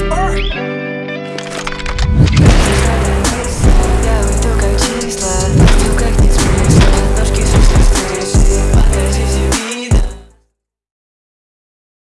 whisper